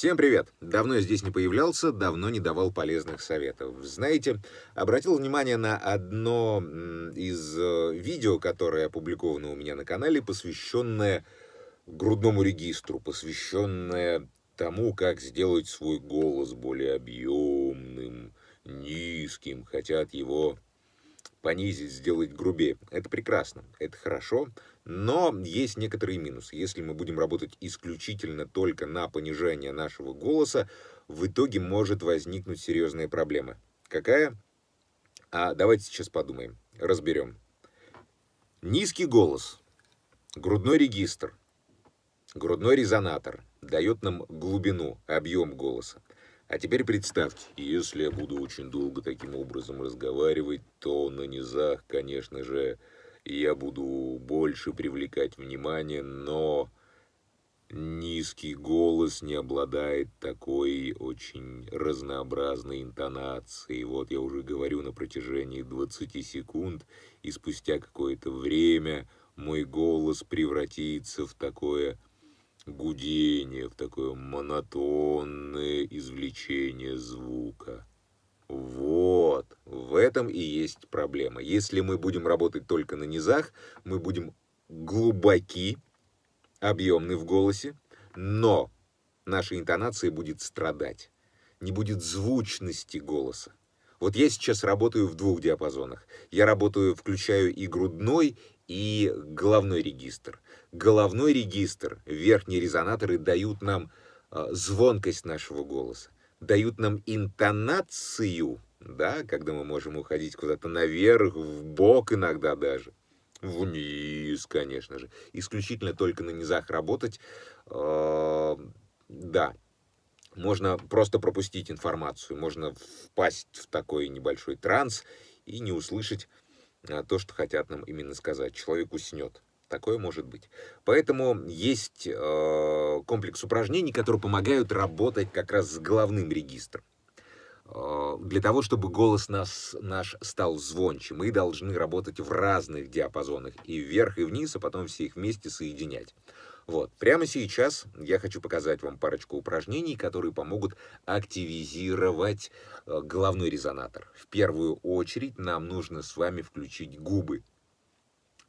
Всем привет! Давно я здесь не появлялся, давно не давал полезных советов. Знаете, обратил внимание на одно из э, видео, которое опубликовано у меня на канале, посвященное грудному регистру, посвященное тому, как сделать свой голос более объемным, низким, хотят его понизить, сделать грубее. Это прекрасно, это хорошо, но есть некоторые минусы. Если мы будем работать исключительно только на понижение нашего голоса, в итоге может возникнуть серьезная проблема. Какая? А давайте сейчас подумаем, разберем. Низкий голос, грудной регистр, грудной резонатор дает нам глубину, объем голоса. А теперь представьте, если я буду очень долго таким образом разговаривать, то на низах, конечно же, я буду больше привлекать внимание, но низкий голос не обладает такой очень разнообразной интонацией. Вот я уже говорю на протяжении 20 секунд, и спустя какое-то время мой голос превратится в такое гудение, в такое монотонное извлечение звука. Вот, в этом и есть проблема. Если мы будем работать только на низах, мы будем глубоки, объемны в голосе, но наша интонация будет страдать, не будет звучности голоса. Вот я сейчас работаю в двух диапазонах. Я работаю, включаю и грудной, и головной регистр. Головной регистр, верхние резонаторы дают нам э, звонкость нашего голоса, дают нам интонацию, да, когда мы можем уходить куда-то наверх, в бок иногда даже, вниз, конечно же. Исключительно только на низах работать, э, да, можно просто пропустить информацию, можно впасть в такой небольшой транс и не услышать а, то, что хотят нам именно сказать. Человек уснет. Такое может быть. Поэтому есть э, комплекс упражнений, которые помогают работать как раз с головным регистром. Э, для того, чтобы голос нас, наш стал звонче, мы должны работать в разных диапазонах, и вверх, и вниз, а потом все их вместе соединять. Вот. Прямо сейчас я хочу показать вам парочку упражнений, которые помогут активизировать э, головной резонатор. В первую очередь нам нужно с вами включить губы.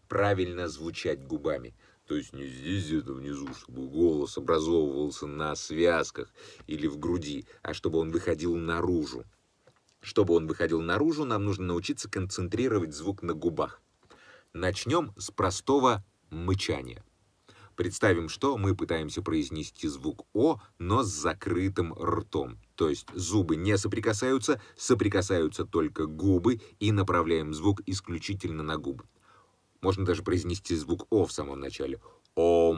Правильно звучать губами. То есть не здесь где-то внизу, чтобы голос образовывался на связках или в груди, а чтобы он выходил наружу. Чтобы он выходил наружу, нам нужно научиться концентрировать звук на губах. Начнем с простого мычания. Представим, что мы пытаемся произнести звук «о», но с закрытым ртом. То есть зубы не соприкасаются, соприкасаются только губы и направляем звук исключительно на губы. Можно даже произнести звук «о» в самом начале. Ом.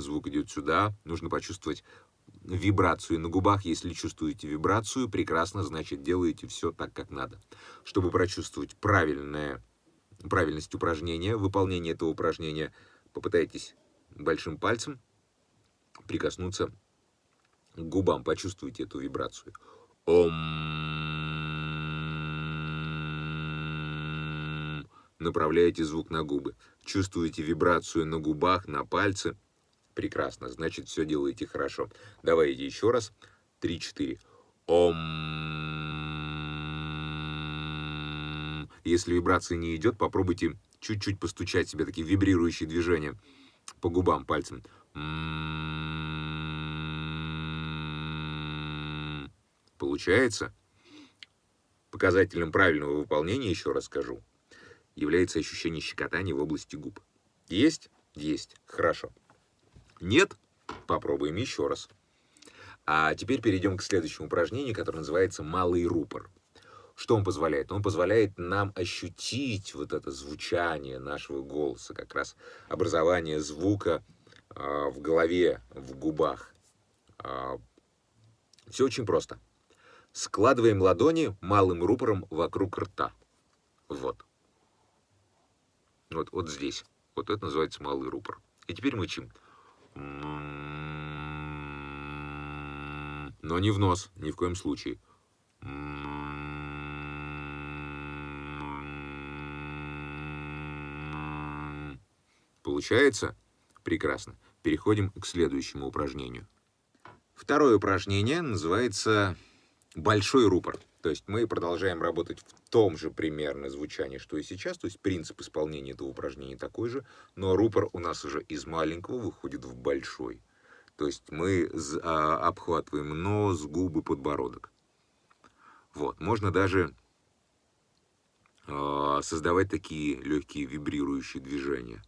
Звук идет сюда. Нужно почувствовать вибрацию на губах. Если чувствуете вибрацию, прекрасно, значит делаете все так, как надо. Чтобы прочувствовать правильное правильность упражнения, выполнение этого упражнения, попытайтесь большим пальцем прикоснуться к губам, почувствуйте эту вибрацию. Ом. Направляете звук на губы. Чувствуете вибрацию на губах, на пальце. Прекрасно, значит, все делаете хорошо. Давайте еще раз. Три-четыре. Ом. Если вибрация не идет, попробуйте чуть-чуть постучать себе такие вибрирующие движения по губам пальцем. Получается? Показателем правильного выполнения, еще раз скажу, является ощущение щекотания в области губ. Есть? Есть. Хорошо. Нет? Попробуем еще раз. А теперь перейдем к следующему упражнению, которое называется «малый рупор». Что он позволяет? Он позволяет нам ощутить вот это звучание нашего голоса, как раз образование звука э, в голове, в губах. Э, все очень просто. Складываем ладони малым рупором вокруг рта. Вот. Вот, вот здесь. Вот это называется малый рупор. И теперь мычим. Но не в нос, ни в коем случае. Получается? Прекрасно. переходим к следующему упражнению. Второе упражнение называется «большой рупор». То есть мы продолжаем работать в том же примерно звучании, что и сейчас. То есть принцип исполнения этого упражнения такой же, но рупор у нас уже из маленького выходит в большой. То есть мы а, обхватываем нос, губы, подбородок. Вот, можно даже а, создавать такие легкие вибрирующие движения.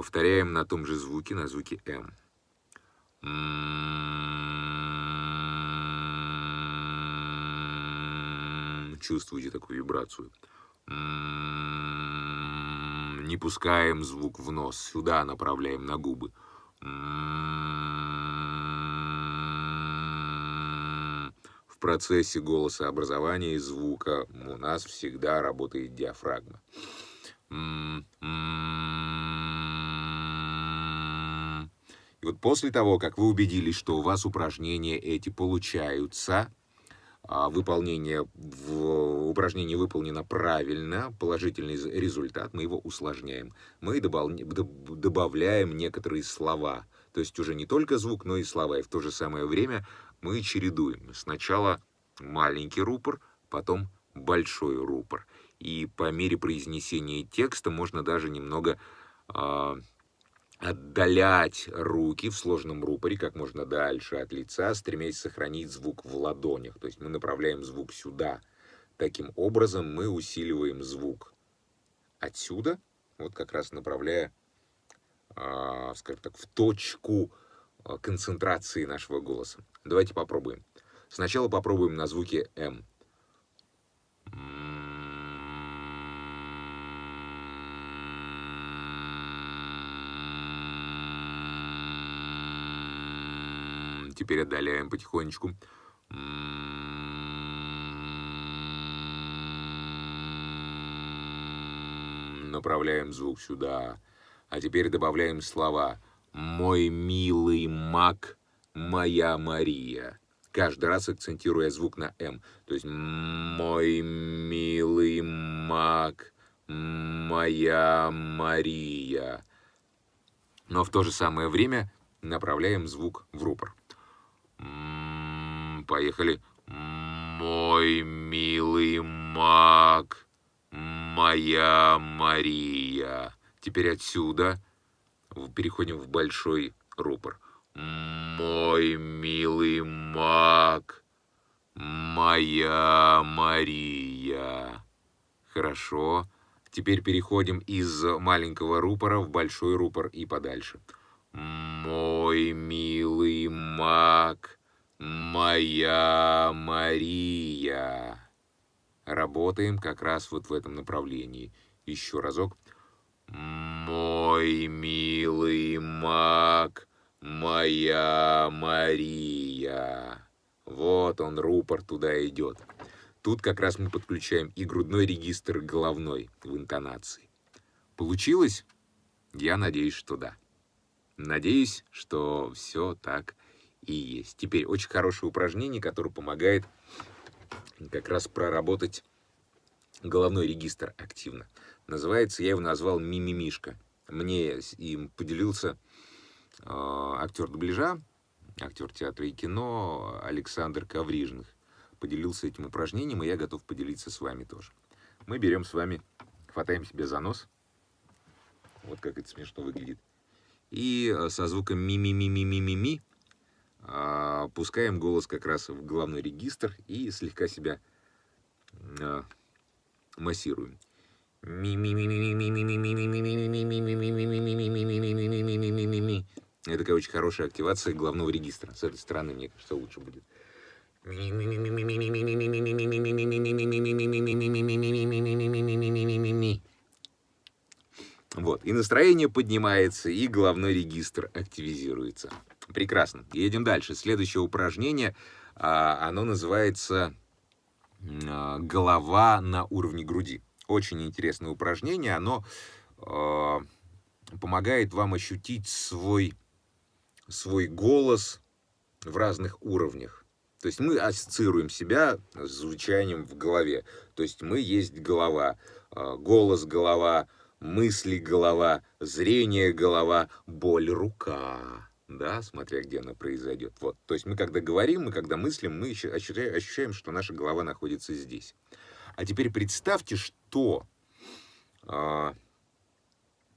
Повторяем на том же звуке, на звуке М. Чувствуете такую вибрацию. Не пускаем звук в нос, сюда направляем на губы. В процессе голосообразования и звука у нас всегда работает диафрагма. И вот после того, как вы убедились, что у вас упражнения эти получаются, а, выполнение в упражнение выполнено правильно, положительный результат, мы его усложняем. Мы добавляем некоторые слова, то есть уже не только звук, но и слова. И в то же самое время мы чередуем. Сначала маленький рупор, потом большой рупор. И по мере произнесения текста можно даже немного а, отдалять руки в сложном рупоре как можно дальше от лица, стремясь сохранить звук в ладонях. То есть мы направляем звук сюда. Таким образом мы усиливаем звук отсюда, вот как раз направляя, э, скажем так, в точку а, концентрации нашего голоса. Давайте попробуем. Сначала попробуем на звуке М. Теперь отдаляем потихонечку. Направляем звук сюда. А теперь добавляем слова «Мой милый маг, моя Мария». Каждый раз акцентируя звук на «М». То есть «Мой милый маг, моя Мария». Но в то же самое время направляем звук в рупор. Поехали. Мой милый маг, моя Мария. Теперь отсюда переходим в большой рупор. Мой милый маг, моя Мария. Хорошо. Теперь переходим из маленького рупора в большой рупор и подальше. Мой милый маг, моя Мария. Работаем как раз вот в этом направлении. Еще разок. Мой милый маг, моя Мария. Вот он, рупор туда идет. Тут как раз мы подключаем и грудной регистр, и головной в интонации. Получилось? Я надеюсь, что да. Надеюсь, что все так и есть. Теперь очень хорошее упражнение, которое помогает как раз проработать головной регистр активно. Называется, я его назвал «Мимимишка». Мне им поделился э, актер дубляжа, актер театра и кино Александр Коврижных. Поделился этим упражнением, и я готов поделиться с вами тоже. Мы берем с вами, хватаем себе за нос. Вот как это смешно выглядит и э, со звуком ми-ми-ми-ми-ми-ми-ми а, пускаем голос как раз в головной регистр и слегка себя а, массируем. Это такая очень хорошая активация головного регистра. С этой стороны, мне кажется, лучше будет. Вот, и настроение поднимается, и головной регистр активизируется. Прекрасно. Едем дальше. Следующее упражнение, а, оно называется а, «Голова на уровне груди». Очень интересное упражнение, оно а, помогает вам ощутить свой, свой голос в разных уровнях. То есть мы ассоциируем себя с звучанием в голове. То есть мы есть голова, голос голова, мысли голова, зрение голова, боль рука. Да, смотря где она произойдет. Вот. То есть мы когда говорим, мы когда мыслим, мы ощущаем, что наша голова находится здесь. А теперь представьте, что э,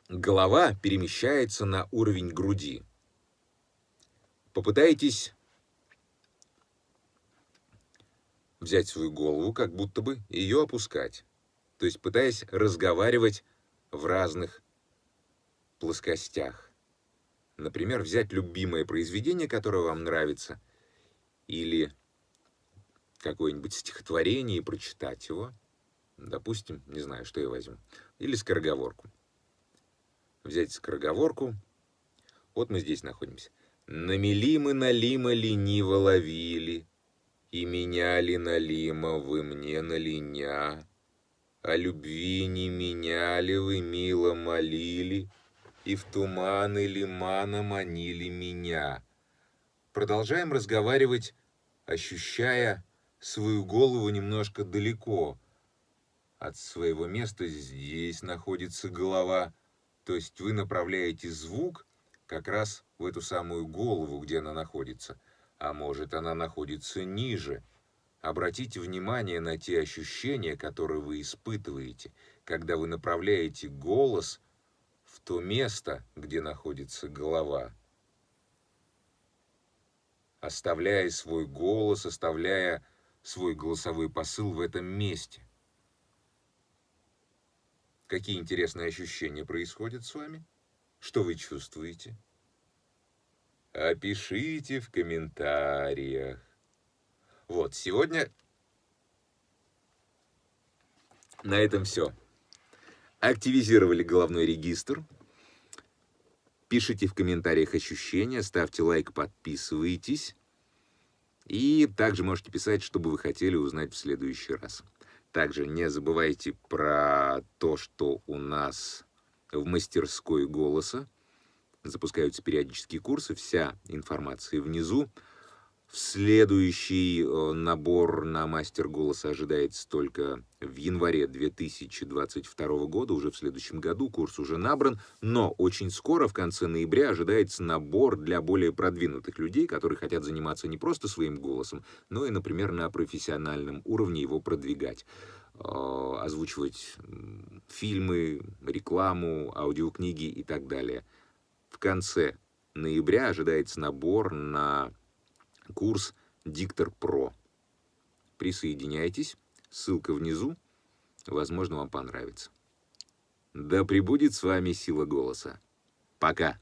голова перемещается на уровень груди. Попытайтесь взять свою голову, как будто бы ее опускать. То есть пытаясь разговаривать в разных плоскостях. Например, взять любимое произведение, которое вам нравится, или какое-нибудь стихотворение и прочитать его. Допустим, не знаю, что я возьму. Или скороговорку. Взять скороговорку. Вот мы здесь находимся. Намели мы налима лениво ловили, И меняли налима вы мне на линя. О любви не меняли вы, мило молили, И в туманы лимана манили меня. Продолжаем разговаривать, ощущая свою голову немножко далеко от своего места. Здесь находится голова, то есть вы направляете звук как раз в эту самую голову, где она находится. А может, она находится ниже. Обратите внимание на те ощущения, которые вы испытываете, когда вы направляете голос в то место, где находится голова. Оставляя свой голос, оставляя свой голосовой посыл в этом месте. Какие интересные ощущения происходят с вами? Что вы чувствуете? Опишите в комментариях. Вот, сегодня на этом все. Активизировали головной регистр. Пишите в комментариях ощущения, ставьте лайк, подписывайтесь. И также можете писать, что бы вы хотели узнать в следующий раз. Также не забывайте про то, что у нас в мастерской голоса запускаются периодические курсы, вся информация внизу. В следующий э, набор на мастер голоса ожидается только в январе 2022 года, уже в следующем году курс уже набран, но очень скоро, в конце ноября, ожидается набор для более продвинутых людей, которые хотят заниматься не просто своим голосом, но и, например, на профессиональном уровне его продвигать э, озвучивать фильмы, рекламу, аудиокниги и так далее. В конце ноября ожидается набор на курс Диктор Про. Присоединяйтесь, ссылка внизу, возможно, вам понравится. Да пребудет с вами сила голоса. Пока!